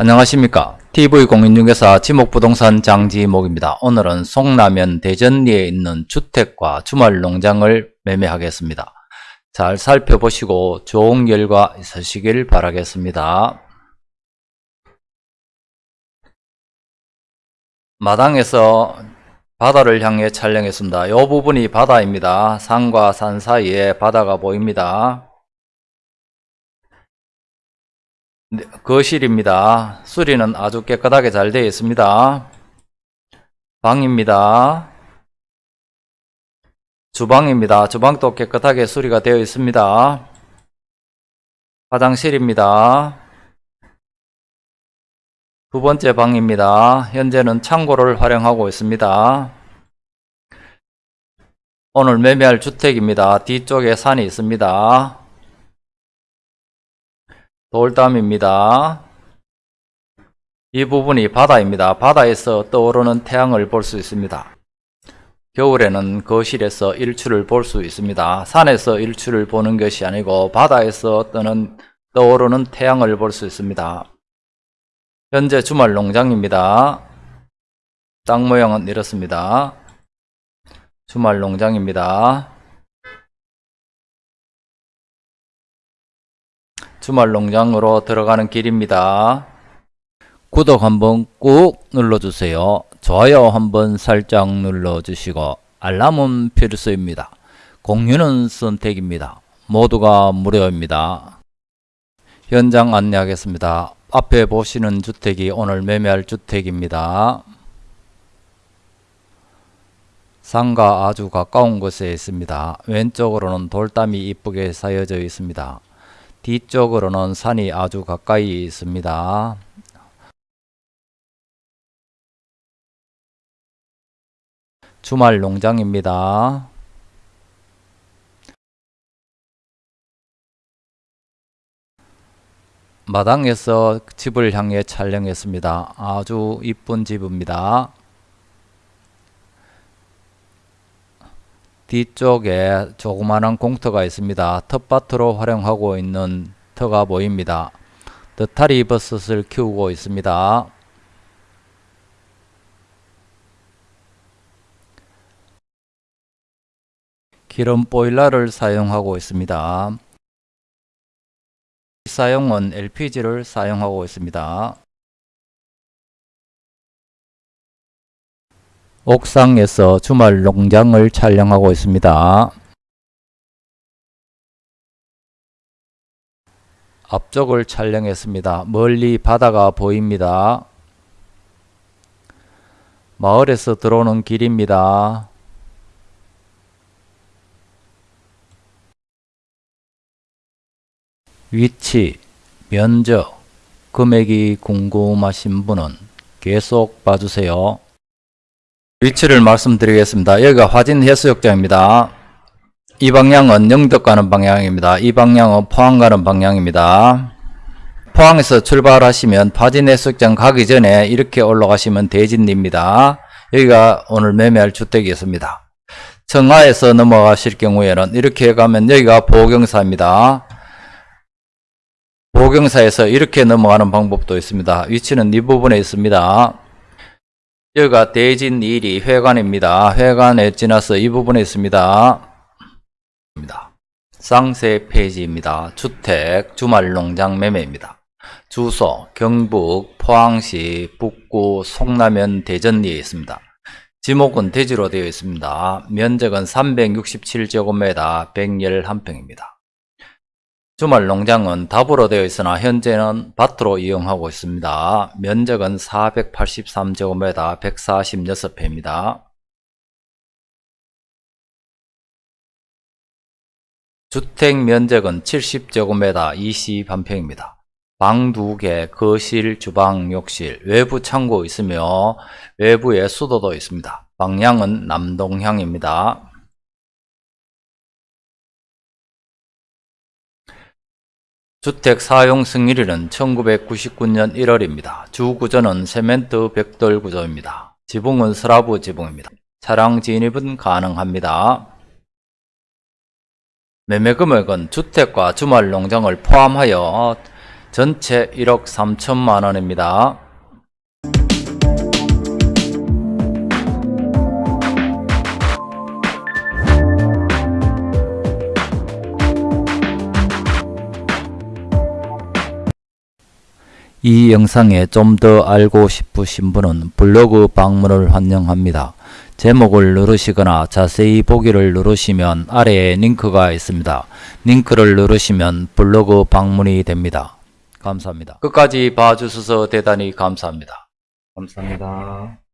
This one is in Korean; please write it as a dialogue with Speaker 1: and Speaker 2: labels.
Speaker 1: 안녕하십니까 TV공인중개사 지목부동산 장지목입니다. 오늘은 송라면 대전리에 있는 주택과 주말농장을 매매하겠습니다. 잘 살펴보시고 좋은 결과 있으시길 바라겠습니다. 마당에서 바다를 향해 촬영했습니다. 이 부분이 바다입니다. 산과 산 사이에 바다가 보입니다. 거실입니다. 수리는 아주 깨끗하게 잘 되어 있습니다. 방입니다. 주방입니다. 주방도 깨끗하게 수리가 되어 있습니다. 화장실입니다. 두 번째 방입니다. 현재는 창고를 활용하고 있습니다. 오늘 매매할 주택입니다. 뒤쪽에 산이 있습니다. 돌담입니다. 이 부분이 바다입니다. 바다에서 떠오르는 태양을 볼 수 있습니다. 겨울에는 거실에서 일출을 볼 수 있습니다. 산에서 일출을 보는 것이 아니고 바다에서 뜨는 떠오르는 태양을 볼 수 있습니다. 현재 주말 농장입니다. 땅 모양은 이렇습니다. 주말 농장입니다. 주말 농장으로 들어가는 길입니다. 구독 한번 꾹 눌러주세요. 좋아요 한번 살짝 눌러주시고 알람은 필수입니다. 공유는 선택입니다. 모두가 무료입니다. 현장 안내하겠습니다. 앞에 보시는 주택이 오늘 매매할 주택입니다. 산과 아주 가까운 곳에 있습니다. 왼쪽으로는 돌담이 이쁘게 쌓여져 있습니다. 뒤쪽으로는 산이 아주 가까이 있습니다. 주말 농장입니다. 마당에서 집을 향해 촬영했습니다. 아주 이쁜 집입니다. 뒤쪽에 조그마한 공터가 있습니다. 텃밭으로 활용하고 있는 터가 보입니다. 느타리 버섯을 키우고 있습니다. 기름 보일러를 사용하고 있습니다. 사용은 LPG를 사용하고 있습니다. 옥상에서 주말 농장을 촬영하고 있습니다. 앞쪽을 촬영했습니다. 멀리 바다가 보입니다. 마을에서 들어오는 길입니다. 위치, 면적, 금액이 궁금하신 분은 계속 봐주세요. 위치를 말씀드리겠습니다. 여기가 화진 해수욕장입니다. 이 방향은 영덕 가는 방향입니다. 이 방향은 포항 가는 방향입니다. 포항에서 출발하시면 화진 해수욕장 가기 전에 이렇게 올라가시면 대진리입니다. 여기가 오늘 매매할 주택이었습니다. 청하에서 넘어가실 경우에는 이렇게 가면 여기가 보경사입니다. 보경사에서 이렇게 넘어가는 방법도 있습니다. 위치는 이 부분에 있습니다. 여기가 대진 1위 회관입니다. 회관에 지나서 이 부분에 있습니다. 쌍세 페이지입니다. 주택 주말 농장 매매입니다. 주소 경북 포항시 북구 송라면 대전리에 있습니다. 지목은 대지로 되어 있습니다. 면적은 367제곱미터 111평입니다. 주말 농장은 답으로 되어 있으나 현재는 밭으로 이용하고 있습니다. 면적은 483제곱미터 146평입니다. 주택 면적은 70제곱미터 21평입니다. 방 2개, 거실, 주방, 욕실, 외부 창고 있으며 외부에 수도도 있습니다. 방향은 남동향입니다. 주택 사용 승인일은 1999년 1월입니다. 주 구조는 세멘트 벽돌 구조입니다. 지붕은 스라브 지붕입니다. 차량 진입은 가능합니다. 매매 금액은 주택과 주말 농장을 포함하여 전체 1억 3천만 원입니다. 이 영상에 좀 더 알고 싶으신 분은 블로그 방문을 환영합니다. 제목을 누르시거나 자세히 보기를 누르시면 아래에 링크가 있습니다. 링크를 누르시면 블로그 방문이 됩니다. 감사합니다. 끝까지 봐주셔서 대단히 감사합니다. 감사합니다.